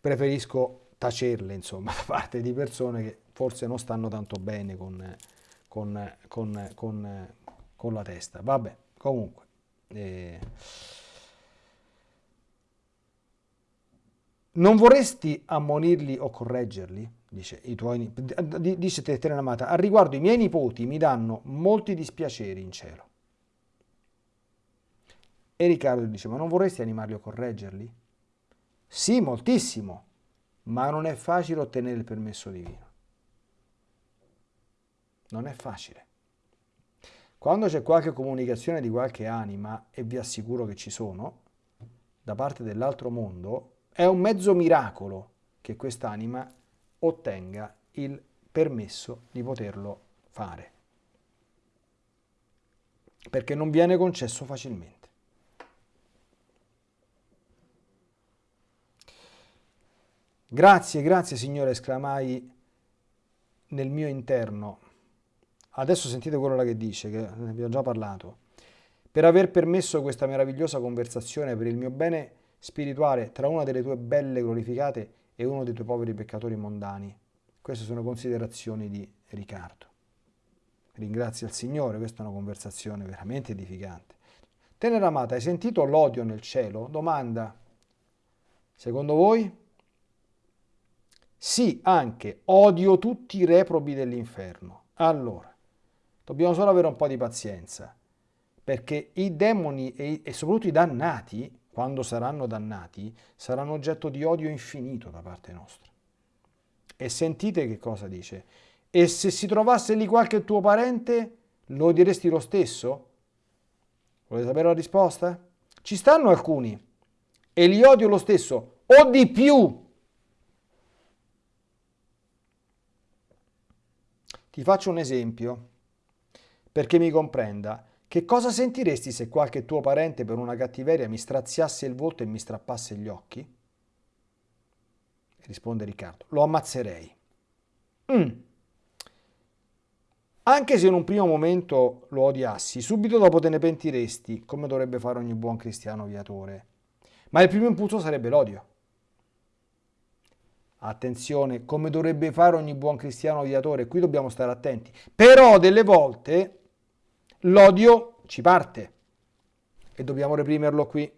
preferisco tacerle insomma *laughs* da parte di persone che forse non stanno tanto bene con, con, con, con con la testa. Vabbè, comunque. Eh, non vorresti ammonirli o correggerli? Dice, i tuoi, dice Terena Amata, al riguardo i miei nipoti mi danno molti dispiaceri in cielo. E Riccardo dice, ma non vorresti animarli o correggerli? Sì, moltissimo, ma non è facile ottenere il permesso divino. Non è facile. Quando c'è qualche comunicazione di qualche anima, e vi assicuro che ci sono, da parte dell'altro mondo, è un mezzo miracolo che quest'anima ottenga il permesso di poterlo fare. Perché non viene concesso facilmente. Grazie, grazie Signore, esclamai nel mio interno Adesso sentite quello che dice, che ne abbiamo già parlato. Per aver permesso questa meravigliosa conversazione per il mio bene spirituale tra una delle tue belle glorificate e uno dei tuoi poveri peccatori mondani. Queste sono considerazioni di Riccardo. Ringrazia il Signore, questa è una conversazione veramente edificante. Tenera amata, hai sentito l'odio nel cielo? Domanda. Secondo voi? Sì, anche odio tutti i reprobi dell'inferno. Allora, Dobbiamo solo avere un po' di pazienza, perché i demoni e, e soprattutto i dannati, quando saranno dannati, saranno oggetto di odio infinito da parte nostra. E sentite che cosa dice. E se si trovasse lì qualche tuo parente, lo odieresti lo stesso? Volete sapere la risposta? Ci stanno alcuni e li odio lo stesso, o di più. Ti faccio un esempio perché mi comprenda. Che cosa sentiresti se qualche tuo parente per una cattiveria mi straziasse il volto e mi strappasse gli occhi? Risponde Riccardo. Lo ammazzerei. Mm. Anche se in un primo momento lo odiassi, subito dopo te ne pentiresti, come dovrebbe fare ogni buon cristiano viatore. Ma il primo impulso sarebbe l'odio. Attenzione, come dovrebbe fare ogni buon cristiano viatore, qui dobbiamo stare attenti. Però delle volte L'odio ci parte e dobbiamo reprimerlo qui,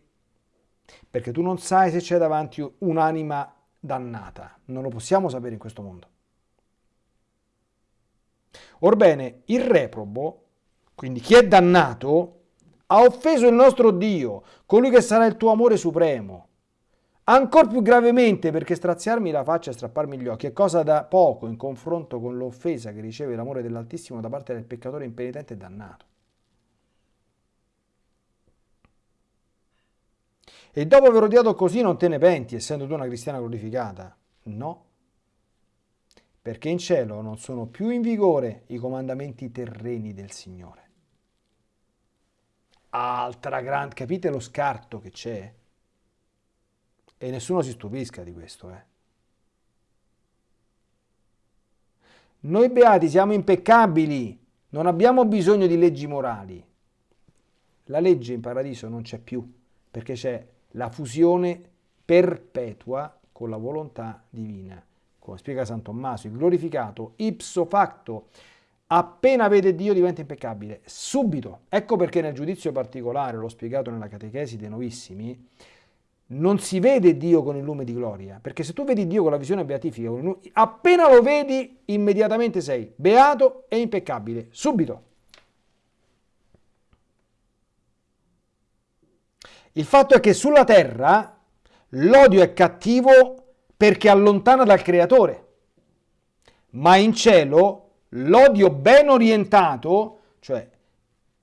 perché tu non sai se c'è davanti un'anima dannata, non lo possiamo sapere in questo mondo. Orbene, il reprobo, quindi chi è dannato, ha offeso il nostro Dio, colui che sarà il tuo amore supremo. Ancor più gravemente perché straziarmi la faccia e strapparmi gli occhi è cosa da poco in confronto con l'offesa che riceve l'amore dell'Altissimo da parte del peccatore impenitente e dannato. E dopo aver odiato così non te ne penti, essendo tu una cristiana glorificata? No, perché in cielo non sono più in vigore i comandamenti terreni del Signore. altra grande, capite lo scarto che c'è? E nessuno si stupisca di questo, eh. Noi beati siamo impeccabili, non abbiamo bisogno di leggi morali. La legge in paradiso non c'è più, perché c'è la fusione perpetua con la volontà divina. Come spiega San Tommaso, il glorificato ipso facto, appena vede Dio diventa impeccabile, subito. Ecco perché nel giudizio particolare, l'ho spiegato nella catechesi dei novissimi, non si vede Dio con il lume di gloria, perché se tu vedi Dio con la visione beatifica, appena lo vedi, immediatamente sei beato e impeccabile, subito. Il fatto è che sulla terra l'odio è cattivo perché allontana dal creatore, ma in cielo l'odio ben orientato, cioè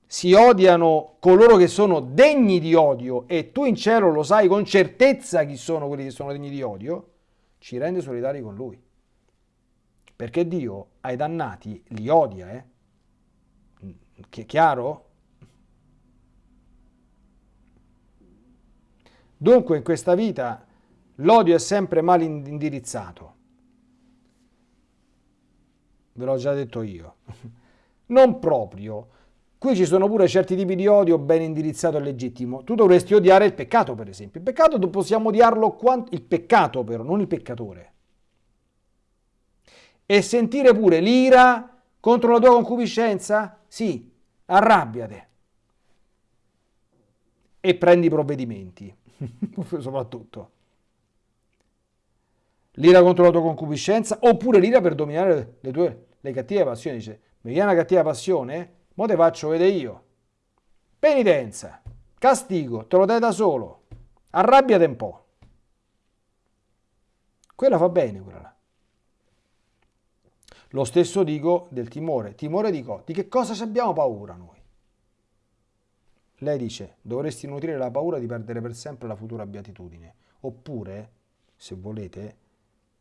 si odiano coloro che sono degni di odio e tu in cielo lo sai con certezza chi sono quelli che sono degni di odio, ci rende solidari con lui. Perché Dio ai dannati li odia, eh? Che è chiaro? Dunque in questa vita l'odio è sempre mal indirizzato. Ve l'ho già detto io. *laughs* Non proprio Qui ci sono pure certi tipi di odio ben indirizzato e legittimo. Tu dovresti odiare il peccato, per esempio. Il peccato possiamo odiarlo quanto... Il peccato però, non il peccatore. E sentire pure l'ira contro la tua concupiscenza? Sì, arrabbiate. E prendi provvedimenti, *laughs* soprattutto. L'ira contro la tua concupiscenza oppure l'ira per dominare le tue le cattive passioni. Dice, mi viene una cattiva passione? Mo te faccio vedere io. Penitenza, castigo, te lo dai da solo. Arrabbiate un po'. Quella fa bene, quella là. Lo stesso dico del timore. Timore dico, di che cosa abbiamo paura noi? Lei dice, dovresti nutrire la paura di perdere per sempre la futura beatitudine. Oppure, se volete,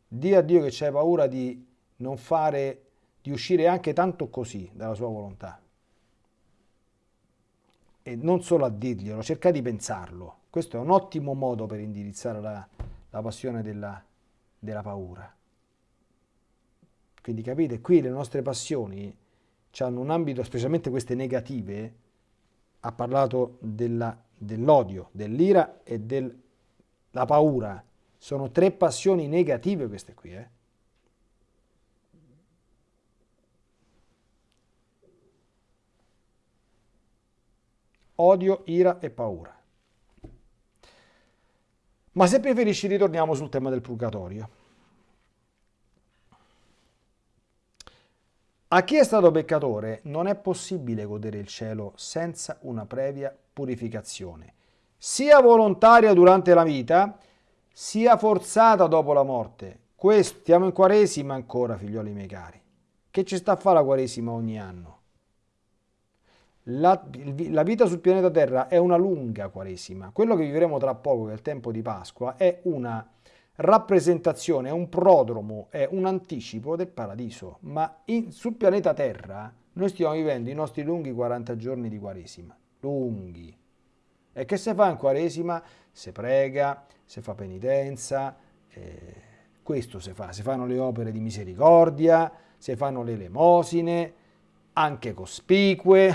di a Dio che c'hai paura di non fare, di uscire anche tanto così dalla sua volontà e non solo a dirglielo, cerca di pensarlo. Questo è un ottimo modo per indirizzare la, la passione della, della paura. Quindi capite, qui le nostre passioni hanno un ambito, specialmente queste negative, ha parlato dell'odio, dell'ira e della paura. Sono tre passioni negative queste qui, eh? Odio, ira e paura. Ma se preferisci ritorniamo sul tema del purgatorio. A chi è stato peccatore non è possibile godere il cielo senza una previa purificazione, sia volontaria durante la vita, sia forzata dopo la morte. Questo, stiamo in quaresima ancora, figlioli miei cari. Che ci sta a fare la quaresima ogni anno? La, la, vita sul pianeta Terra è una lunga quaresima. Quello che vivremo tra poco, che è il tempo di Pasqua, è una rappresentazione, è un prodromo, è un anticipo del paradiso. Ma in, sul pianeta Terra noi stiamo vivendo i nostri lunghi 40 giorni di quaresima. Lunghi. E che se fa in quaresima? Se prega, se fa penitenza, eh, questo si fa. Si fanno le opere di misericordia, si fanno le elemosine, anche cospicue,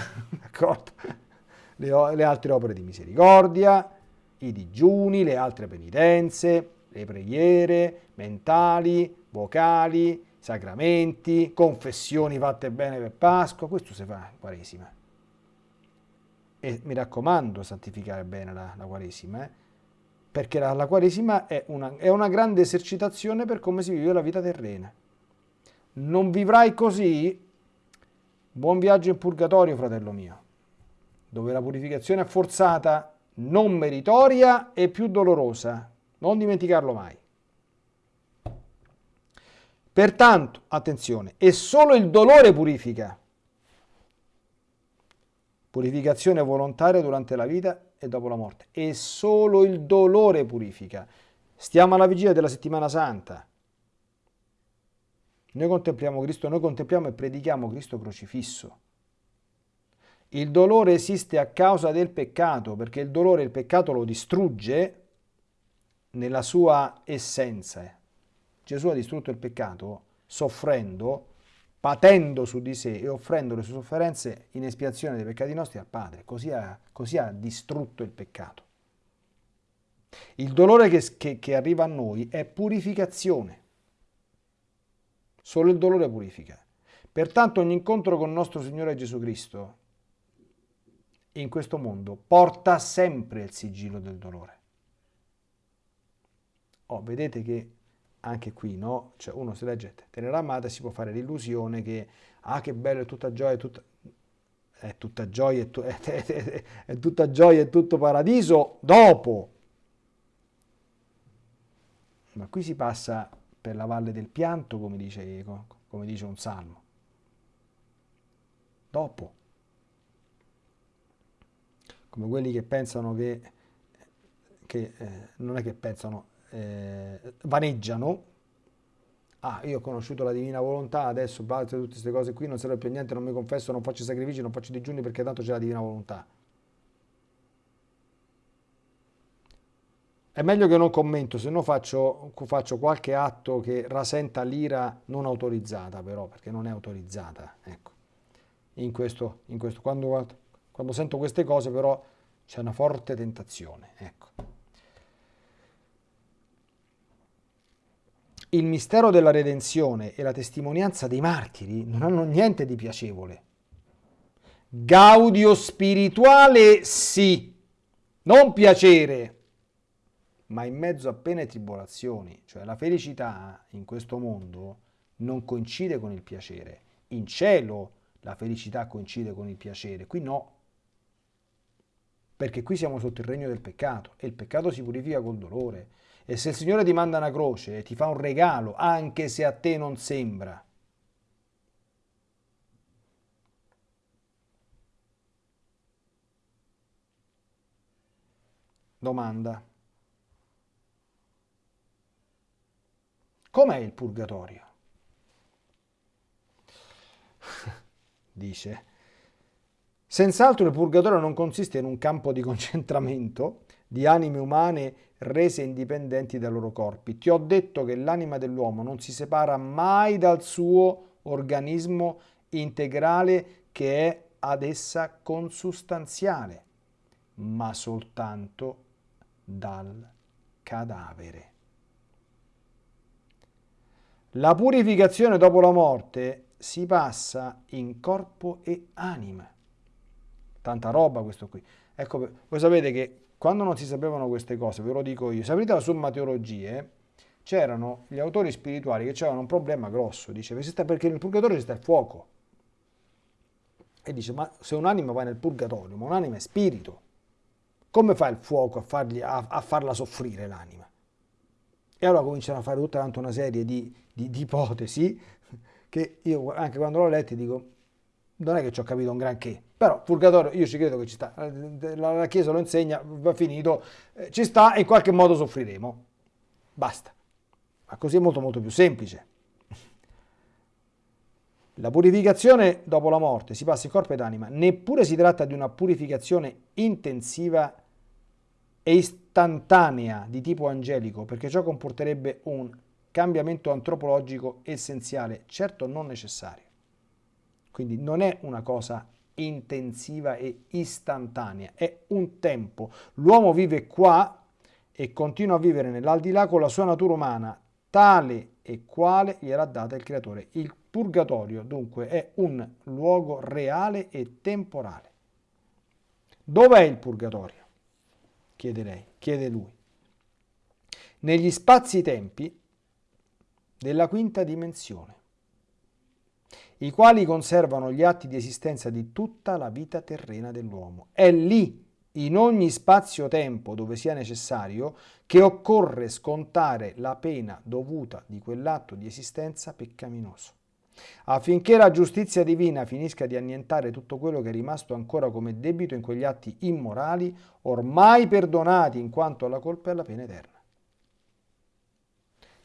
*laughs* le, le altre opere di misericordia, i digiuni, le altre penitenze, le preghiere mentali, vocali, sacramenti, confessioni fatte bene per Pasqua, questo si fa in Quaresima. E mi raccomando santificare bene la, la Quaresima, eh? perché la, la Quaresima è una, è una grande esercitazione per come si vive la vita terrena. Non vivrai così Buon viaggio in purgatorio, fratello mio, dove la purificazione è forzata, non meritoria e più dolorosa. Non dimenticarlo mai. Pertanto, attenzione, è solo il dolore purifica. Purificazione volontaria durante la vita e dopo la morte. E solo il dolore purifica. Stiamo alla vigilia della settimana santa. Noi contempliamo Cristo, noi contempliamo e predichiamo Cristo crocifisso. Il dolore esiste a causa del peccato, perché il dolore il peccato lo distrugge nella sua essenza. Gesù ha distrutto il peccato soffrendo, patendo su di sé e offrendo le sue sofferenze in espiazione dei peccati nostri al Padre. Così ha, così ha distrutto il peccato. Il dolore che, che, che arriva a noi è purificazione. Solo il dolore purifica. Pertanto ogni incontro con nostro Signore Gesù Cristo in questo mondo porta sempre il sigillo del dolore. Oh, vedete che anche qui, no? Cioè uno si legge tenera amata si può fare l'illusione che, ah che bello, è tutta gioia, è tutta, è tutta gioia, è, tu, *laughs* è tutta gioia, è tutto paradiso dopo. Ma qui si passa per la valle del pianto, come dice, come dice un salmo. Dopo. Come quelli che pensano che, che eh, non è che pensano, eh, vaneggiano. Ah, io ho conosciuto la divina volontà, adesso basta tutte queste cose qui, non serve più a niente, non mi confesso, non faccio sacrifici, non faccio digiuni perché tanto c'è la divina volontà. È meglio che non commento, se no faccio, faccio qualche atto che rasenta l'ira non autorizzata però, perché non è autorizzata, ecco. In questo, in questo. Quando, quando sento queste cose però c'è una forte tentazione, ecco. Il mistero della redenzione e la testimonianza dei martiri non hanno niente di piacevole. Gaudio spirituale sì, non piacere ma in mezzo a pene e tribolazioni, cioè la felicità in questo mondo non coincide con il piacere. In cielo la felicità coincide con il piacere, qui no. Perché qui siamo sotto il regno del peccato e il peccato si purifica col dolore. E se il Signore ti manda una croce e ti fa un regalo, anche se a te non sembra, domanda. Com'è il purgatorio? *laughs* Dice, senz'altro il purgatorio non consiste in un campo di concentramento di anime umane rese indipendenti dai loro corpi. Ti ho detto che l'anima dell'uomo non si separa mai dal suo organismo integrale che è ad essa consustanziale, ma soltanto dal cadavere. La purificazione dopo la morte si passa in corpo e anima. Tanta roba questo qui. Ecco, voi sapete che quando non si sapevano queste cose, ve lo dico io, se aprite la Summa Teologie, c'erano gli autori spirituali che avevano un problema grosso, dice, perché nel purgatorio sta il fuoco. E dice, ma se un'anima va nel purgatorio, ma un'anima è spirito, come fa il fuoco a, fargli, a, a farla soffrire l'anima? E allora cominciano a fare tutta una serie di, di, di ipotesi che io anche quando l'ho letto dico non è che ci ho capito un granché, però purgatorio io ci credo che ci sta, la, la Chiesa lo insegna, va finito, eh, ci sta e in qualche modo soffriremo, basta, ma così è molto molto più semplice. La purificazione dopo la morte si passa in corpo ed anima, neppure si tratta di una purificazione intensiva e istantanea di tipo angelico, perché ciò comporterebbe un cambiamento antropologico essenziale, certo non necessario. Quindi non è una cosa intensiva e istantanea, è un tempo. L'uomo vive qua e continua a vivere nell'aldilà con la sua natura umana, tale e quale gli era data il Creatore. Il purgatorio dunque è un luogo reale e temporale. Dov'è il purgatorio? chiede lei, chiede lui. Negli spazi-tempi della quinta dimensione, i quali conservano gli atti di esistenza di tutta la vita terrena dell'uomo. È lì, in ogni spazio-tempo dove sia necessario, che occorre scontare la pena dovuta di quell'atto di esistenza peccaminoso affinché la giustizia divina finisca di annientare tutto quello che è rimasto ancora come debito in quegli atti immorali, ormai perdonati in quanto alla colpa e alla pena eterna.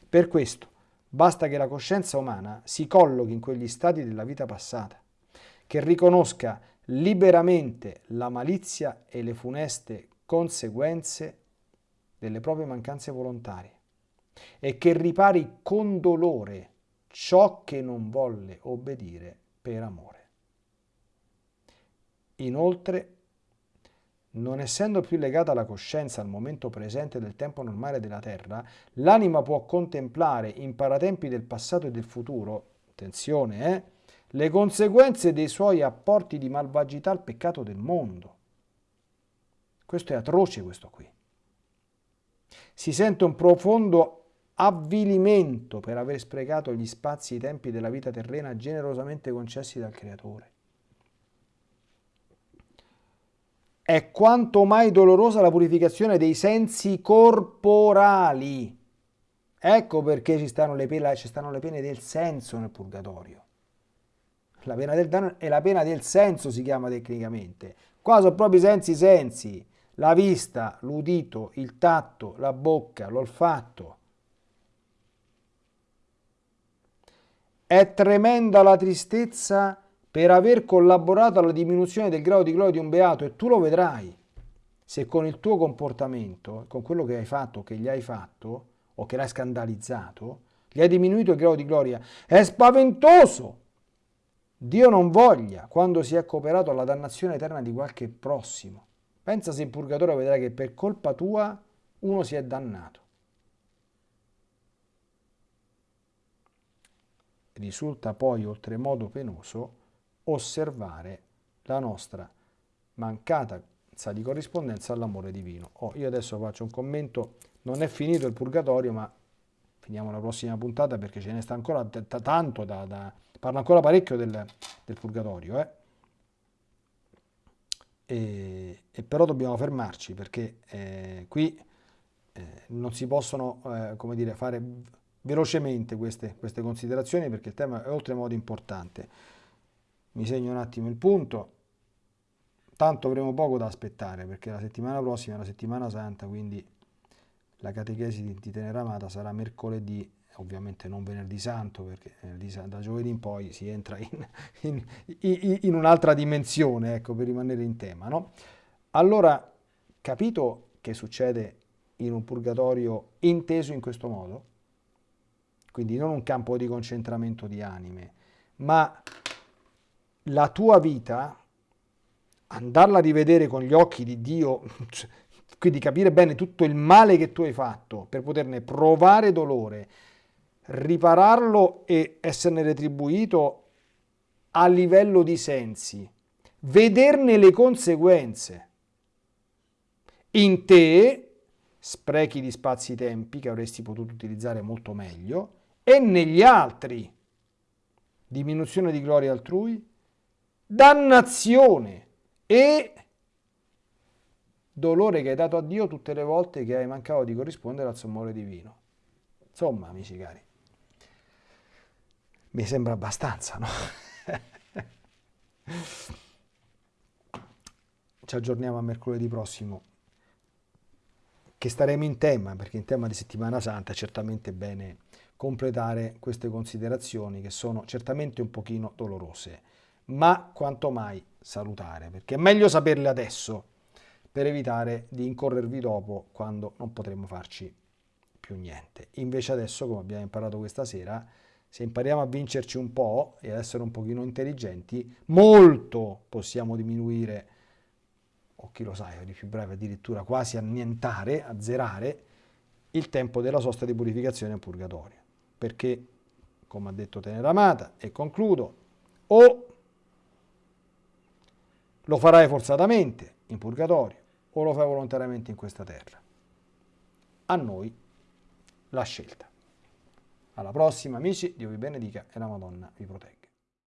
Per questo basta che la coscienza umana si collochi in quegli stati della vita passata, che riconosca liberamente la malizia e le funeste conseguenze delle proprie mancanze volontarie e che ripari con dolore ciò che non volle obbedire per amore. Inoltre, non essendo più legata alla coscienza al momento presente del tempo normale della Terra, l'anima può contemplare in paratempi del passato e del futuro, attenzione, eh, le conseguenze dei suoi apporti di malvagità al peccato del mondo. Questo è atroce questo qui. Si sente un profondo avvilimento per aver sprecato gli spazi e i tempi della vita terrena generosamente concessi dal Creatore. È quanto mai dolorosa la purificazione dei sensi corporali. Ecco perché ci stanno le pene, ci stanno le pene del senso nel purgatorio. La pena del danno è la pena del senso, si chiama tecnicamente. Qua sono proprio i sensi sensi. La vista, l'udito, il tatto, la bocca, l'olfatto. È tremenda la tristezza per aver collaborato alla diminuzione del grado di gloria di un beato e tu lo vedrai. Se con il tuo comportamento, con quello che hai fatto, che gli hai fatto, o che l'hai scandalizzato, gli hai diminuito il grado di gloria, è spaventoso. Dio non voglia quando si è cooperato alla dannazione eterna di qualche prossimo. Pensa se in purgatorio vedrai che per colpa tua uno si è dannato. Risulta poi oltremodo penoso osservare la nostra mancata di corrispondenza all'amore divino. Oh, io adesso faccio un commento, non è finito il purgatorio, ma finiamo la prossima puntata perché ce ne sta ancora tanto da, da parla ancora parecchio del, del purgatorio, eh? e, e, però dobbiamo fermarci perché eh, qui eh, non si possono eh, come dire, fare velocemente queste, queste considerazioni perché il tema è oltremodo importante. Mi segno un attimo il punto. Tanto avremo poco da aspettare perché la settimana prossima è la settimana santa, quindi la catechesi di Teneramata sarà mercoledì ovviamente non venerdì santo perché da giovedì in poi si entra in, in, in un'altra dimensione, ecco, per rimanere in tema. No? Allora, capito che succede in un purgatorio inteso in questo modo? Quindi non un campo di concentramento di anime, ma la tua vita, andarla a rivedere con gli occhi di Dio, *laughs* quindi capire bene tutto il male che tu hai fatto per poterne provare dolore, ripararlo e esserne retribuito a livello di sensi, vederne le conseguenze. In te sprechi di spazi-tempi che avresti potuto utilizzare molto meglio e negli altri diminuzione di gloria altrui, dannazione e dolore che hai dato a Dio tutte le volte che hai mancato di corrispondere al suo amore divino. Insomma, amici cari, mi sembra abbastanza, no? *laughs* Ci aggiorniamo a mercoledì prossimo, che staremo in tema, perché in tema di settimana santa è certamente bene completare queste considerazioni che sono certamente un pochino dolorose, ma quanto mai salutare, perché è meglio saperle adesso per evitare di incorrervi dopo quando non potremo farci più niente. Invece adesso, come abbiamo imparato questa sera, se impariamo a vincerci un po' e ad essere un pochino intelligenti, molto possiamo diminuire, o chi lo sa, di più breve addirittura quasi annientare, azzerare, il tempo della sosta di purificazione in purgatorio. Perché, come ha detto Teneramata, e concludo, o lo farai forzatamente in purgatorio o lo fai volontariamente in questa terra. A noi la scelta. Alla prossima amici, Dio vi benedica e la Madonna vi protegga.